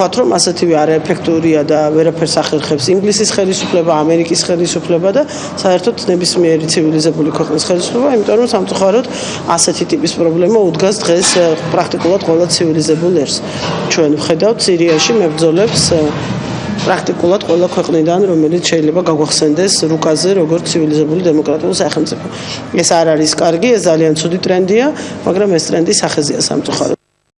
ვთქვათ, რომ ასეთივე არაეფექტურია და ვერაფერს ახერხებს ინგლისის ხელისუფლება, ამერიკის ხელისუფლება და საერთოდ ნებისმიერი ცივილიზებული ქვეყნის ხელისუფლება, იმიტომ რომ სამწუხაროდ ასეთი ტიპის პრობლემა უდგას დღეს პრაქტიკულად ყველა ცივილიზებულ ერს. ჩვენ ვხედავთ სირიაში მებრძოლებს პრაქტიკულად ყველა ქვეყნიდან, რომელიც შეიძლება გაგვახსენდეს რუკაზე, როგორც ცივილიზებული დემოკრატიული სახელმწიფო. ეს არ არის კარგი, ეს ძალიან ცუდი ტრენდია, მაგრამ ეს ტრენდი სახეზეა სამწუხაროდ.